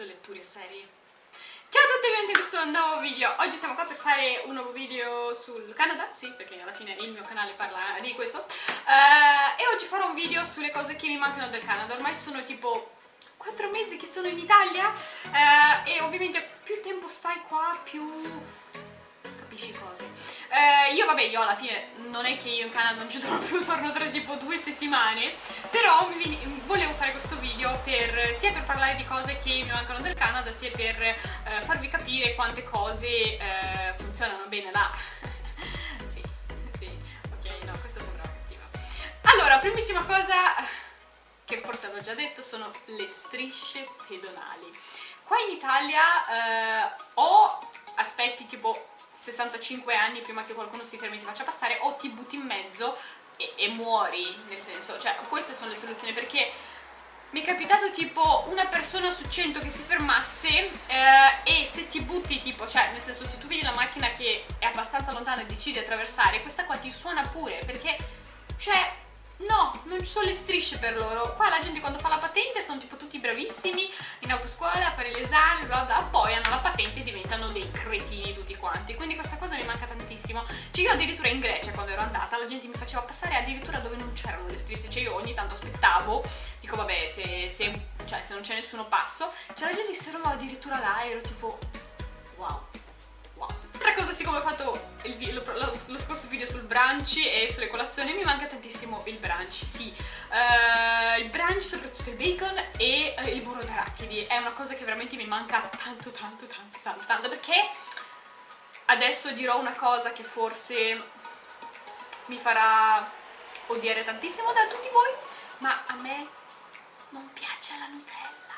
le letture serie. Ciao a tutti e benvenuti in questo nuovo video. Oggi siamo qua per fare un nuovo video sul Canada, sì, perché alla fine il mio canale parla di questo. Uh, e oggi farò un video sulle cose che mi mancano del Canada. Ormai sono tipo 4 mesi che sono in Italia uh, e ovviamente più tempo stai qua, più capisci cose. Eh, io vabbè, io alla fine non è che io in Canada non ci torno più, torno tra tipo due settimane, però volevo fare questo video per, sia per parlare di cose che mi mancano del Canada, sia per eh, farvi capire quante cose eh, funzionano bene là. sì, sì, ok, no, questa sembrava cattiva. Allora, primissima cosa che forse avevo già detto sono le strisce pedonali. Qua in Italia eh, ho aspetti tipo 65 anni prima che qualcuno si fermi e ti faccia passare o ti butti in mezzo e, e muori, nel senso, cioè queste sono le soluzioni perché mi è capitato tipo una persona su 100 che si fermasse eh, e se ti butti tipo, cioè nel senso se tu vedi la macchina che è abbastanza lontana e decidi di attraversare, questa qua ti suona pure perché, cioè No, non ci sono le strisce per loro. Qua la gente quando fa la patente sono tipo tutti bravissimi in autoscuola a fare l'esame, bla bla, poi hanno la patente e diventano dei cretini tutti quanti. Quindi questa cosa mi manca tantissimo. Cioè io addirittura in Grecia quando ero andata la gente mi faceva passare addirittura dove non c'erano le strisce, cioè io ogni tanto aspettavo, dico vabbè se, se, cioè, se non c'è nessuno passo, c'era la gente si trovava addirittura là e ero tipo wow cosa, siccome ho fatto il, lo, lo, lo, scorso video sul brunch e sulle colazioni, mi manca tantissimo il brunch, sì. Uh, il brunch, soprattutto il bacon e uh, il burro d'arachidi, è una cosa che veramente mi manca tanto, tanto, tanto, tanto, tanto, perché adesso dirò una cosa che forse mi farà odiare tantissimo da tutti voi, ma a me non piace la Nutella.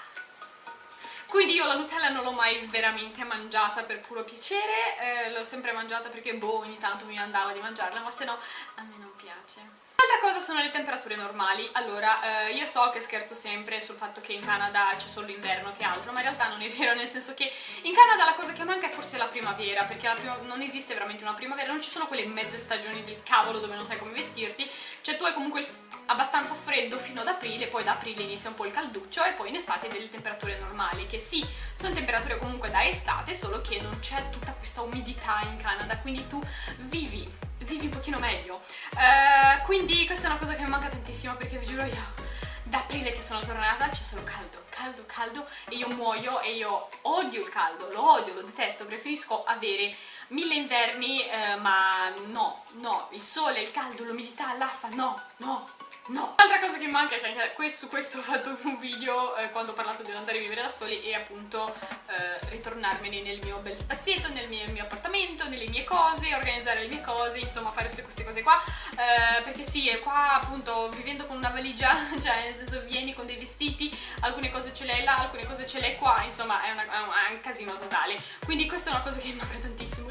Quindi io la Nutella non l'ho mai veramente mangiata per puro piacere, eh, l'ho sempre mangiata perché boh, ogni tanto mi andava di mangiarla, ma se no a me non piace. L'altra cosa sono le temperature normali. Allora, eh, io so che scherzo sempre sul fatto che in Canada c'è solo l'inverno che altro, ma in realtà non è vero, nel senso che in Canada la cosa che manca è forse la primavera, perché la prima, non esiste veramente una primavera, non ci sono quelle mezze stagioni del cavolo dove non sai come vestirti, cioè tu hai comunque abbastanza freddo fino ad aprile, poi da aprile inizia un po' il calduccio e poi in estate delle temperature normali, che sì, sono temperature comunque da estate, solo che non c'è tutta questa umidità in Canada, quindi tu vivi vivi un pochino meglio. Uh, quindi questa è una cosa che mi manca tantissimo perché vi giuro io da aprile che sono tornata c'è solo caldo, caldo, caldo e io muoio e io odio il caldo, lo odio, lo detesto, preferisco avere mille inverni eh, ma no, no, il sole, il caldo, l'umidità, l'affa, no, no, No! L'altra cosa che manca è che su questo ho fatto un video eh, quando ho parlato di andare a vivere da soli e appunto eh, ritornarmene nel mio bel spazietto, nel mio, mio, appartamento, nelle mie cose, organizzare le mie cose, insomma fare tutte queste cose qua eh, perché sì, qua appunto vivendo con una valigia, cioè nel senso vieni con dei vestiti, alcune cose ce l'hai là, alcune cose ce l'hai qua, insomma è, una, è un casino totale quindi questa è una cosa che manca tantissimo,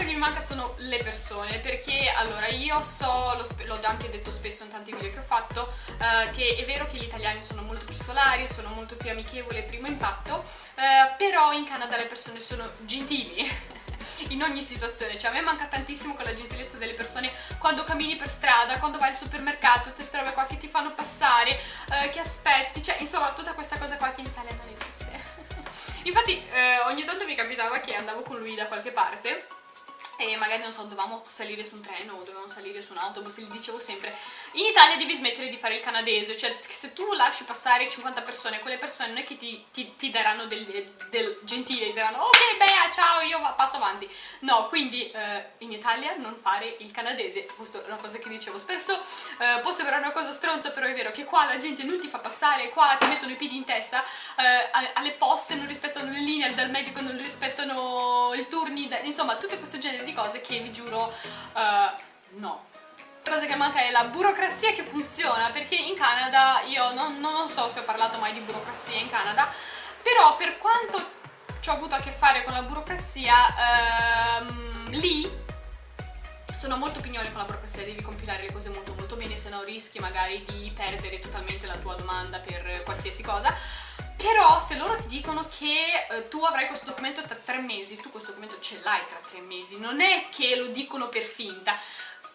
cosa che mi manca sono le persone perché allora io so, l'ho anche detto spesso in tanti video che ho fatto eh, che è vero che gli italiani sono molto più solari, sono molto più amichevoli primo impatto eh, però in Canada le persone sono gentili in ogni situazione, cioè a me manca tantissimo quella gentilezza delle persone quando cammini per strada, quando vai al supermercato, queste robe qua che ti fanno passare, eh, che aspetti, cioè insomma tutta questa cosa qua che in Italia non esiste. Infatti eh, ogni tanto mi capitava che andavo con lui da qualche parte e magari non so, dovevamo salire su un treno o dovevamo salire su un autobus e gli dicevo sempre. In Italia devi smettere di fare il canadese, cioè se tu lasci passare 50 persone, quelle persone non è che ti, ti, ti daranno del, del, gentile, ti diranno ok beh ciao io passo avanti, no quindi eh, in Italia non fare il canadese, questa è una cosa che dicevo spesso, eh, può sembrare una cosa stronza però è vero che qua la gente non ti fa passare, qua ti mettono i piedi in testa, eh, alle poste non rispettano le linee, dal medico non rispettano i turni, insomma tutte queste genere di cose che vi giuro uh, no. Cosa che manca è la burocrazia che funziona, perché in Canada, io non, non so se ho parlato mai di burocrazia in Canada, però per quanto ci ho avuto a che fare con la burocrazia, ehm, lì sono molto pignoli con la burocrazia, devi compilare le cose molto molto bene, se no rischi magari di perdere totalmente la tua domanda per qualsiasi cosa però se loro ti dicono che eh, tu avrai questo documento tra tre mesi, tu questo documento ce l'hai tra tre mesi, non è che lo dicono per finta.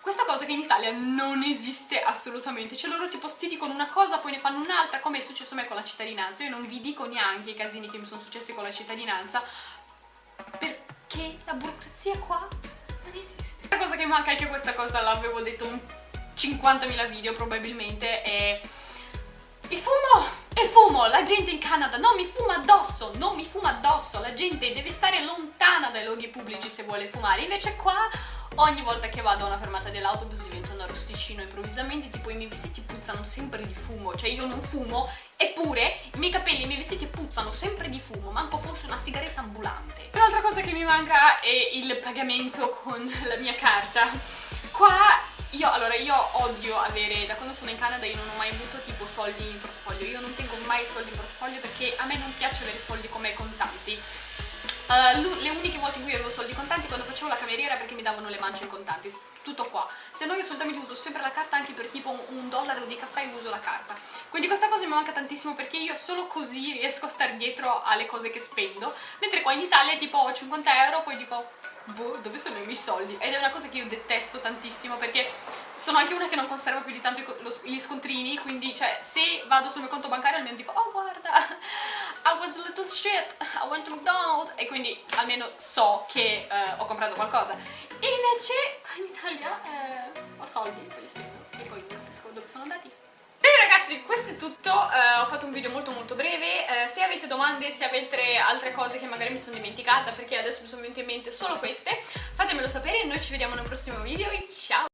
Questa cosa che in Italia non esiste assolutamente, cioè loro tipo sti dicono una cosa poi ne fanno un'altra, come è successo a me con la cittadinanza, io non vi dico neanche i casini che mi sono successi con la cittadinanza, perché la burocrazia qua non esiste. La cosa che manca è che questa cosa l'avevo detto un 50.000 video probabilmente è il fumo! Il fumo! La gente in Canada non mi fuma addosso, non mi fuma addosso, la gente deve stare lontana dai luoghi pubblici se vuole fumare, invece qua ogni volta che vado a una fermata dell'autobus divento un arrosticino improvvisamente, tipo i miei vestiti puzzano sempre di fumo, cioè io non fumo, eppure i miei capelli e i miei vestiti puzzano sempre di fumo, manco fosse una sigaretta ambulante. L'altra cosa che mi manca è il pagamento con la mia carta. Qua io, allora, io odio avere, da quando sono in Canada io non ho mai avuto tipo soldi in portafoglio, io non tengo mai soldi in portafoglio perché a me non piace avere soldi come contanti. Uh, le uniche volte in cui avevo soldi contanti quando facevo la cameriera perché mi davano le mance in contanti. Tutto qua. Se no io solitamente uso sempre la carta anche per tipo un, dollaro di caffè uso la carta. Quindi questa cosa mi manca tantissimo perché io solo così riesco a stare dietro alle cose che spendo. Mentre qua in Italia tipo ho 50 euro poi dico boh, dove sono i miei soldi? Ed è una cosa che io detesto tantissimo perché sono anche una che non conserva più di tanto gli scontrini, quindi cioè se vado sul mio conto bancario almeno dico was little shit, I went to McDonald's e quindi almeno so che eh, ho comprato qualcosa. E invece in Italia eh, ho soldi, poi li spendo e poi capisco dove sono andati. Bene ragazzi, questo è tutto, uh, ho fatto un video molto molto breve, uh, se avete domande, se avete altre cose che magari mi sono dimenticata perché adesso mi sono venute in mente solo queste, fatemelo sapere, noi ci vediamo nel prossimo video e ciao!